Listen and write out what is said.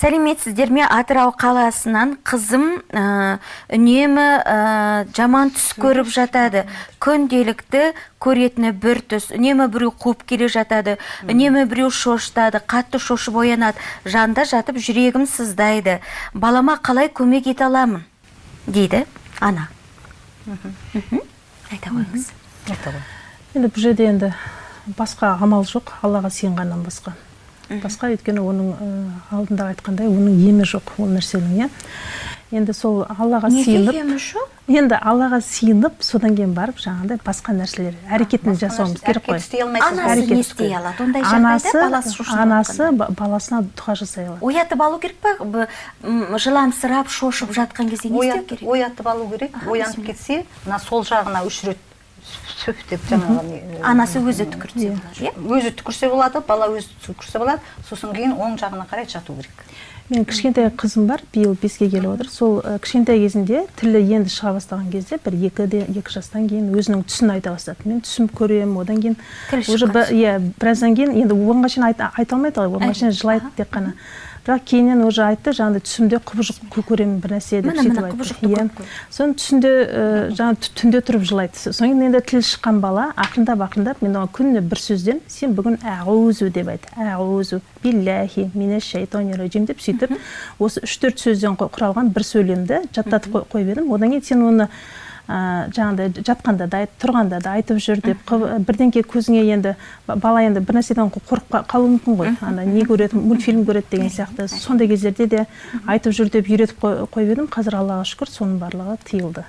сәлеметсіздер ме? Атырау қаласынан қызым ә, үнемі ә, жаман түс көріп жатады. Күнделікті көретіні бір түс. Үнемі біреу қуып келе жатады. Үнемі біреу шошытады қатты шошып оянады. Жанда жатып жүрегім сыздайды. Балама қалай көмек ете аламын? Дейді ана. Айта қойыңыз. Енді бұл жерде енді басқа амал жоқ. Аллаға сыйынғаннан басқа. Басқа өйткені оның ә, алдында айтқандай оның емі жоқ ол нәрсенің иә. Енді сол аллаға сыйынып емі жоқ? Енді аллаға сыйынып содан кейін барып жаңағыдай басқа нәрселер әрекетін жасауымыз керек қой. әрекет істей алмайсыз. Анасы не істей. алады? Ондай анасы жағдайда анасы баласына дұға жасай алады. Оятып алу керек па? Жыламсырап шошып жатқан кезде не істеу керек? оятып алу керек оянып кетсе мына сол жағына үш рет сөп деп жаңағы анасы өзі түкіртсе болады. Иә өзі түкірсе болады бала өзі түкірсе болады. Сосын кейін оң жағына қарай жату керек. Менің кішкентай қызым бар биыл беске келіп отыр. Сол кішкентай кезінде тілі енді шыға бастаған кезде бір екіде екі жастан кейін өзінің түсін айта бастады. Мен түсім көремін одан кейін уже иә біраздан кейін енді оған шейін айта, айта алмайды ғой оған шейін жылайды тек қана. Бірақ кейіннен уже айтты жаңағыдай түсімде құбыжық кө- көремін бір нәрсе деп сөйтіп айтты. иә. соны түсінде жаңағы тү- түнде тұрып жылайды. Содан кейін енді тілі шыққан бала ақырындап ақырындап мен оған күніне бір сөзден сен бүгін әғузу деп айт. Әғузу биллахи минеш шайтани раджим деп сөйтіп осы үш төрт сөзден құралған бір сөйлемді жаттатып қой- қойып едім. Одан кейін сен оны жаңағыдай жатқанда да тұрғанда да айтып жүр деп бірдеңке көзіңе енді ба- бала енді бір нәрседен қорқып қа- қалуы мүмкін ғой. Ана не көреді мультфильм көреді деген сияқты. Сондай кездерде де айтып жүр деп үйретіп қой- қойып едім. Қазір аллаға шүкір соның барлығы тыйылды.